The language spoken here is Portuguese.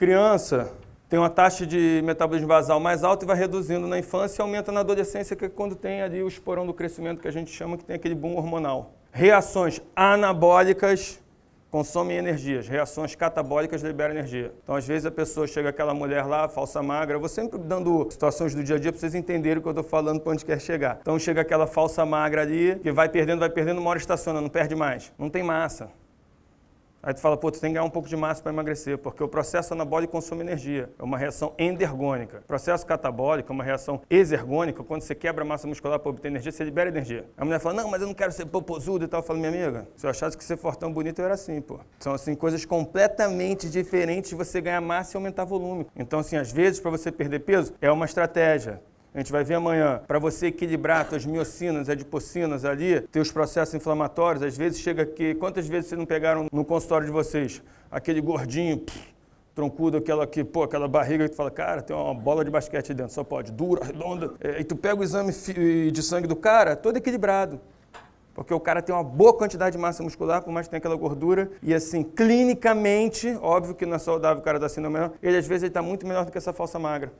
Criança tem uma taxa de metabolismo basal mais alta e vai reduzindo na infância e aumenta na adolescência, que é quando tem ali o esporão do crescimento que a gente chama, que tem aquele boom hormonal. Reações anabólicas consomem energias, reações catabólicas liberam energia. Então, às vezes, a pessoa chega aquela mulher lá, falsa magra, eu vou sempre dando situações do dia a dia para vocês entenderem o que eu estou falando para onde quer chegar. Então, chega aquela falsa magra ali, que vai perdendo, vai perdendo, uma hora estaciona, não perde mais. Não tem massa. Aí tu fala, pô, tu tem que ganhar um pouco de massa para emagrecer, porque o processo anabólico consome energia, é uma reação endergônica. O processo catabólico é uma reação exergônica, quando você quebra a massa muscular para obter energia, você libera energia. A mulher fala, não, mas eu não quero ser popozudo e tal. Eu falo, minha amiga, se eu achasse que ser fortão bonito, eu era assim, pô. São, assim, coisas completamente diferentes de você ganhar massa e aumentar volume. Então, assim, às vezes, para você perder peso, é uma estratégia. A gente vai ver amanhã, para você equilibrar suas miocinas, adipocinas ali, teus processos inflamatórios, às vezes chega aqui, quantas vezes vocês não pegaram no consultório de vocês, aquele gordinho, pff, troncudo, aquela que, pô, aquela barriga que tu fala, cara, tem uma bola de basquete dentro, só pode, dura, redonda, é, e tu pega o exame de sangue do cara, todo equilibrado. Porque o cara tem uma boa quantidade de massa muscular, por mais que tenha aquela gordura. E assim, clinicamente, óbvio que não é saudável o cara da síndrome, ele às vezes está muito melhor do que essa falsa magra.